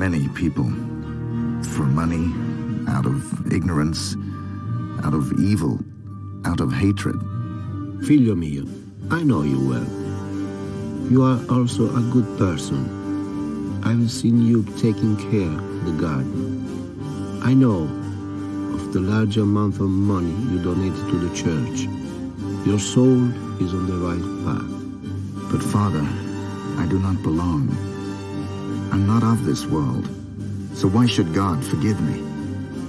many people. For money, out of ignorance, out of evil, out of hatred. Figlio mio, I know you well. You are also a good person. I've seen you taking care of the garden. I know of the large amount of money you donated to the church. Your soul is on the right path. But Father, I do not belong. I'm not of this world. So why should God forgive me?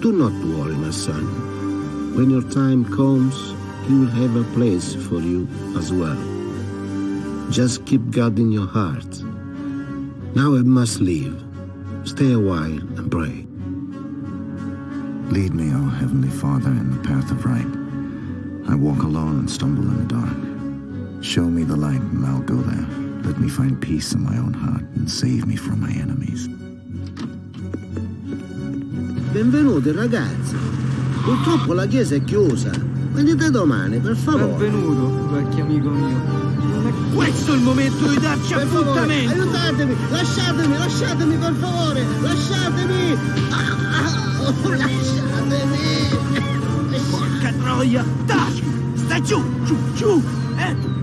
Do not worry, my son. When your time comes, he will have a place for you as well. Just keep God in your heart. Now I must leave. Stay a while and pray. Lead me, O Heavenly Father, in the path of right. I walk alone and stumble in the dark. Show me the light and I'll go there. Let me find peace in my own heart and save me from my enemies. Benvenuti ragazzi. Purtroppo la chiesa è chiusa. Venite domani, per favore. Benvenuto, vecchio amico mio. Non è questo il momento di darci Per favore, appuntamento! aiutatemi, lasciatemi, lasciatemi per favore, lasciatemi. Ah, ah, oh, lasciatemi. Porca troia! Taci! Stai giù, giù, giù! Eh!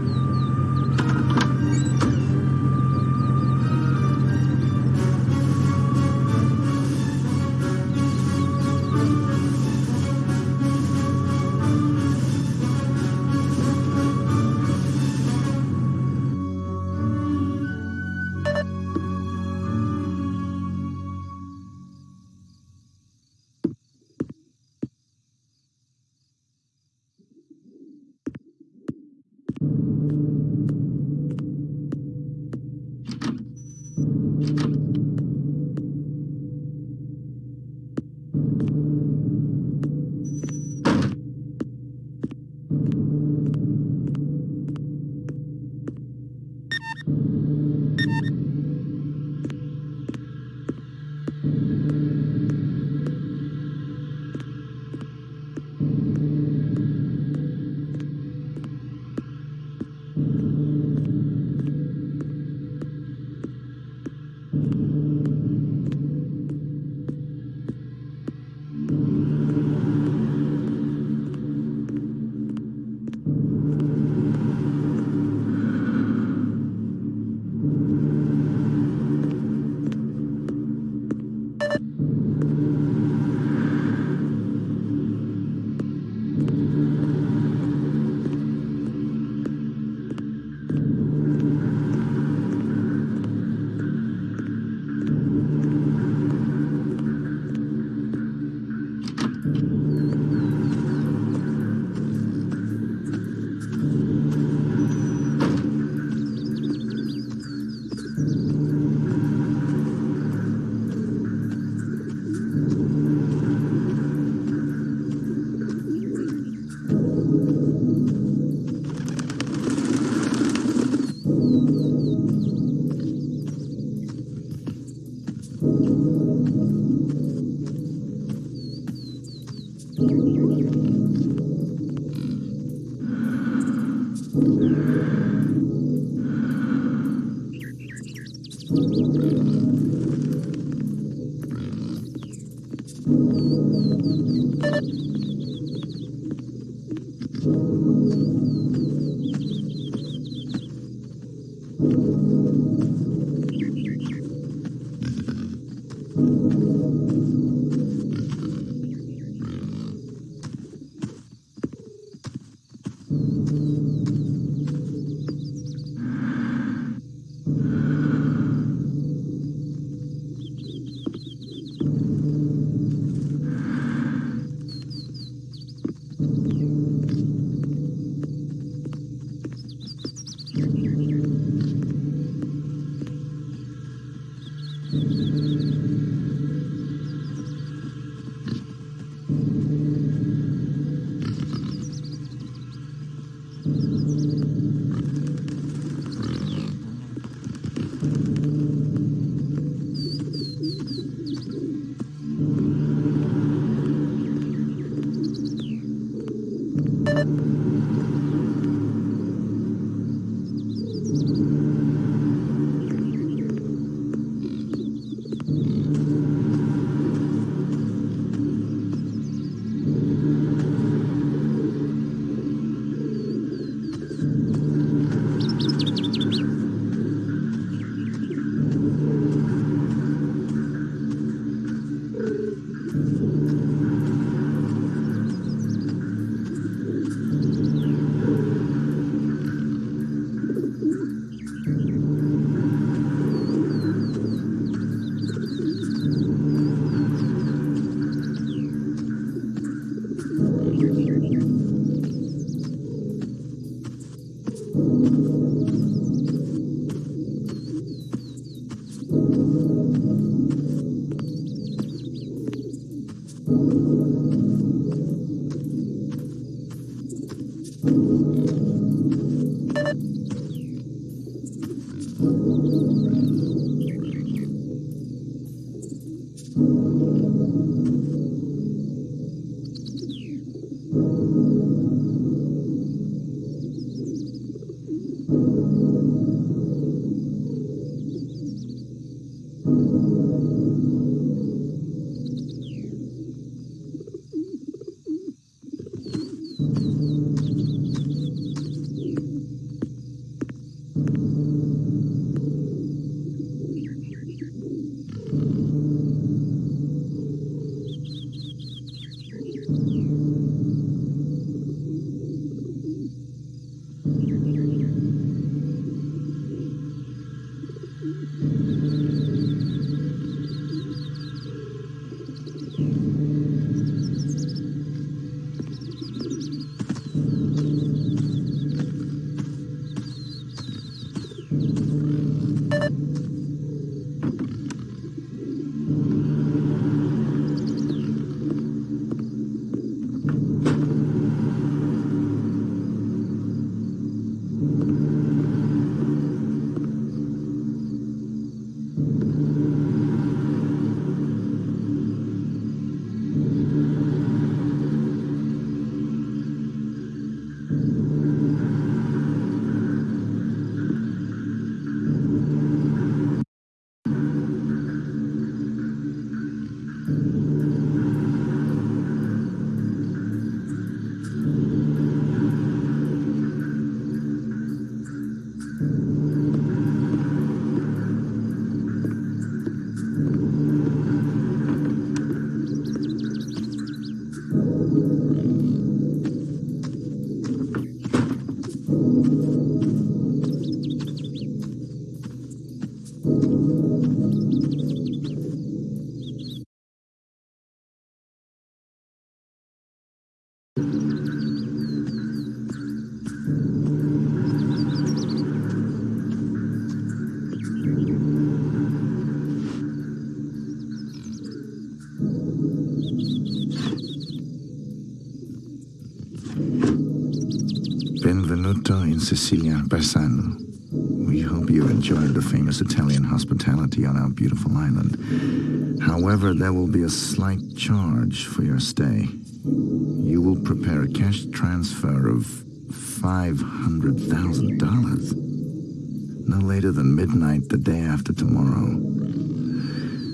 Benvenuto in We hope you enjoyed the famous Italian hospitality on our beautiful island. However, there will be a slight charge for your stay. You will prepare a cash transfer of $500,000. No later than midnight the day after tomorrow.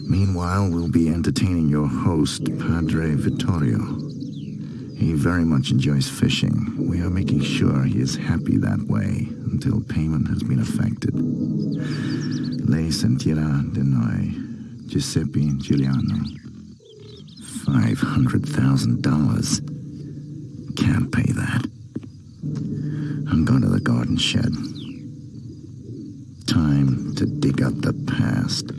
Meanwhile, we'll be entertaining your host, Padre Vittorio. He very much enjoys fishing. We are making sure he is happy that way until payment has been effected. Lei sentirà de noi, Giuseppe and Giuliano. $500,000. Can't pay that. I'm going to the garden shed. Time to dig up the past.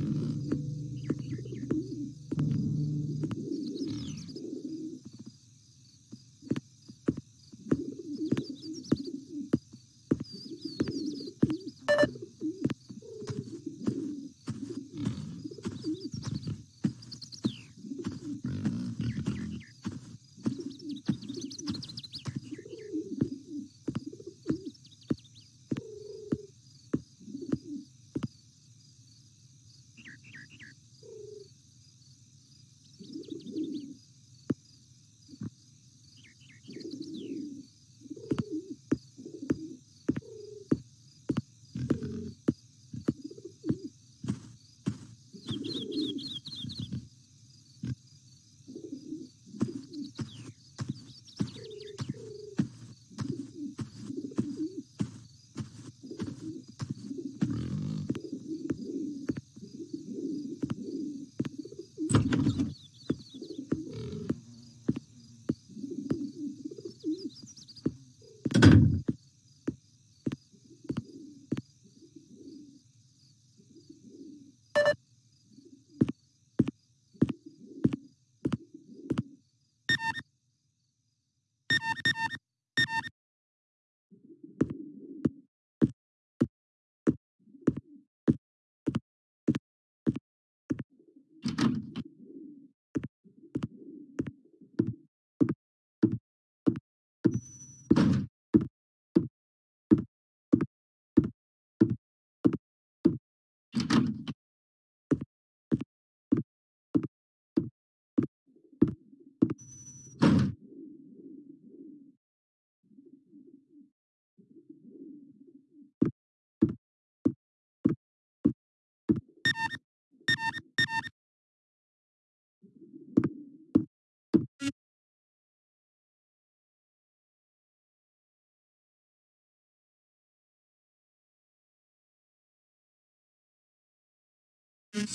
My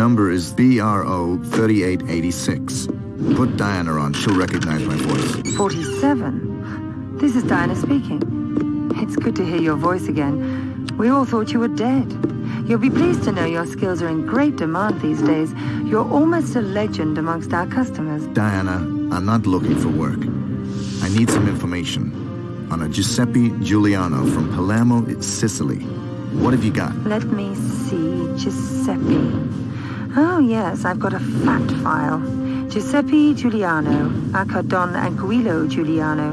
number is BRO 3886. Put Diana on. She'll recognize my voice. 47? This is Diana speaking. It's good to hear your voice again. We all thought you were dead. You'll be pleased to know your skills are in great demand these days. You're almost a legend amongst our customers. Diana, I'm not looking for work. I need some information on a Giuseppe Giuliano from Palermo, Sicily. What have you got? Let me see. Giuseppe. Oh, yes, I've got a fact file. Giuseppe Giuliano, aka Don Anguillo Giuliano,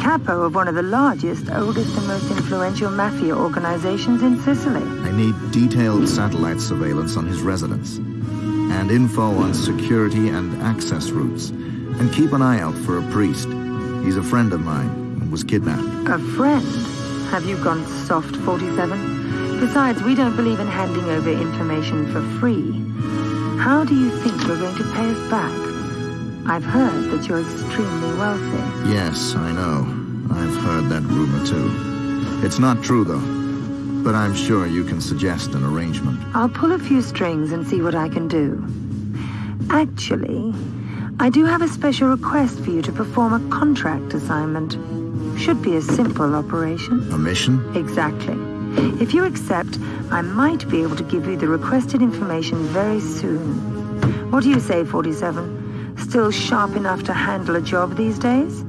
capo of one of the largest, oldest and most influential mafia organizations in Sicily. I need detailed satellite surveillance on his residence and info on security and access routes. And keep an eye out for a priest. He's a friend of mine and was kidnapped. A friend? Have you gone soft, 47? Besides, we don't believe in handing over information for free. How do you think you're going to pay us back? I've heard that you're extremely wealthy. Yes, I know. I've heard that rumor too. It's not true though. But I'm sure you can suggest an arrangement. I'll pull a few strings and see what I can do. Actually, I do have a special request for you to perform a contract assignment. Should be a simple operation. A mission? Exactly. If you accept, I might be able to give you the requested information very soon. What do you say, 47? Still sharp enough to handle a job these days?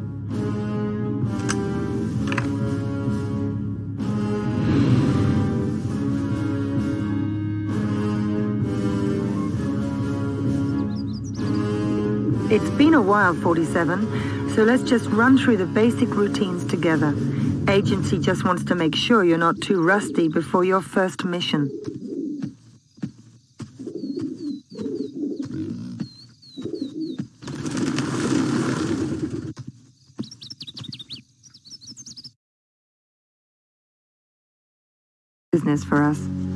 It's been a while, 47, so let's just run through the basic routines together. Agency just wants to make sure you're not too rusty before your first mission. Business for us.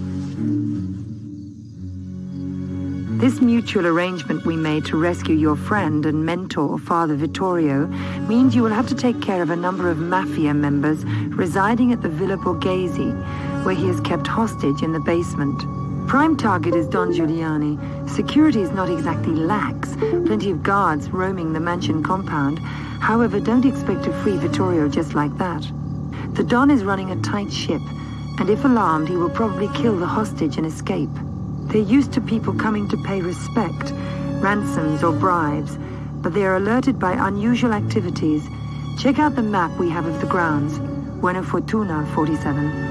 Mm. This mutual arrangement we made to rescue your friend and mentor, Father Vittorio, means you will have to take care of a number of mafia members residing at the Villa Borghese, where he is kept hostage in the basement. Prime target is Don Giuliani. Security is not exactly lax, plenty of guards roaming the mansion compound. However, don't expect to free Vittorio just like that. The Don is running a tight ship, and if alarmed, he will probably kill the hostage and escape. They're used to people coming to pay respect, ransoms or bribes, but they are alerted by unusual activities. Check out the map we have of the grounds. Buena Fortuna, 47.